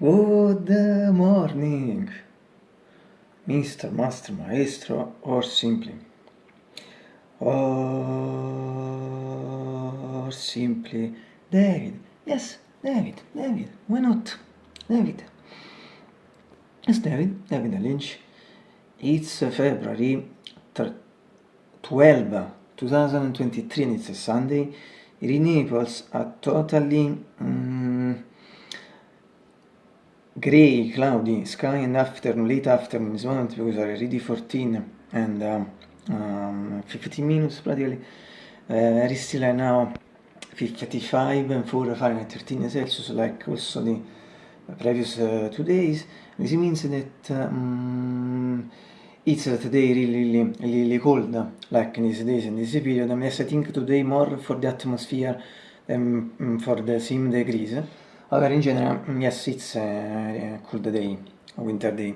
Good morning, Mr. Master Maestro, or simply, or simply David. Yes, David, David, why not? David. Yes, David, David Lynch. It's February 12, 2023 and it's a Sunday. In Naples are totally um, grey, cloudy sky and afternoon, late afternoon is moment because are already 14 and um, um, 15 minutes practically. Uh, very still right now 55 and 4 Fahrenheit 13 Celsius like also the previous uh, two days. This means that um, it's uh, today really, really, really cold like in these days in this period. I mean, I think today more for the atmosphere than um, for the same degrees. However, in general, yes, it's a cold day, a winter day.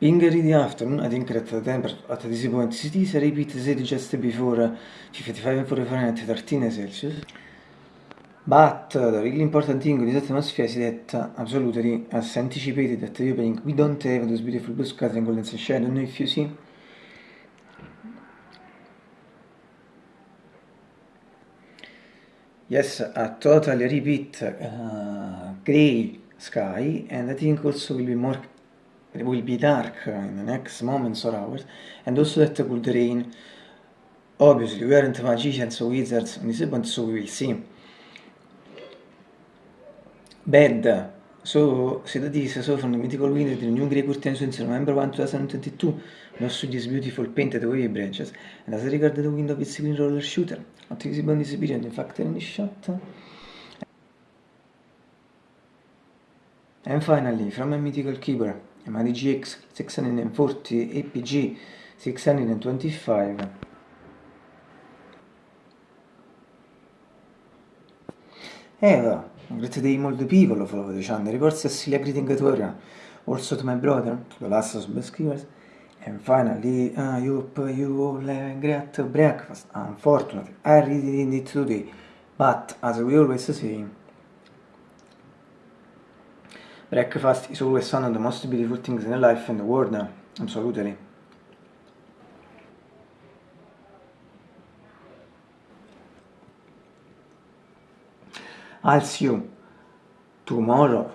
Being early afternoon, I think that the temperature at this point cities repeat as just before 55 and 4 Fahrenheit 13 Celsius. But the really important thing with this atmosphere is that absolutely, as anticipated at the opening, we don't have those beautiful blue skies and golden sunshine. I don't know if you see. Yes, a totally repeat uh, gray sky and I think also will be more will be dark in the next moments or hours. And also that could rain. Obviously we aren't magicians or wizards on this point so we will see. Bad so see that is so from the mythical window the new grey curtain since November 1 2022 also these beautiful painted wave branches and as regard the window its green roller shooter not visible in this period in fact in this shot. And finally from a mythical keyboard ma GX 640 APG 625 Eva, great day molto piccolo follow the channel reports Cecilia greeting to everyone also to my brother to the last subscribers and finally uh, you you have great breakfast unfortunately I really did it today but as we always say Breakfast is always one of the most beautiful things in life and the world, absolutely. I'll see you tomorrow.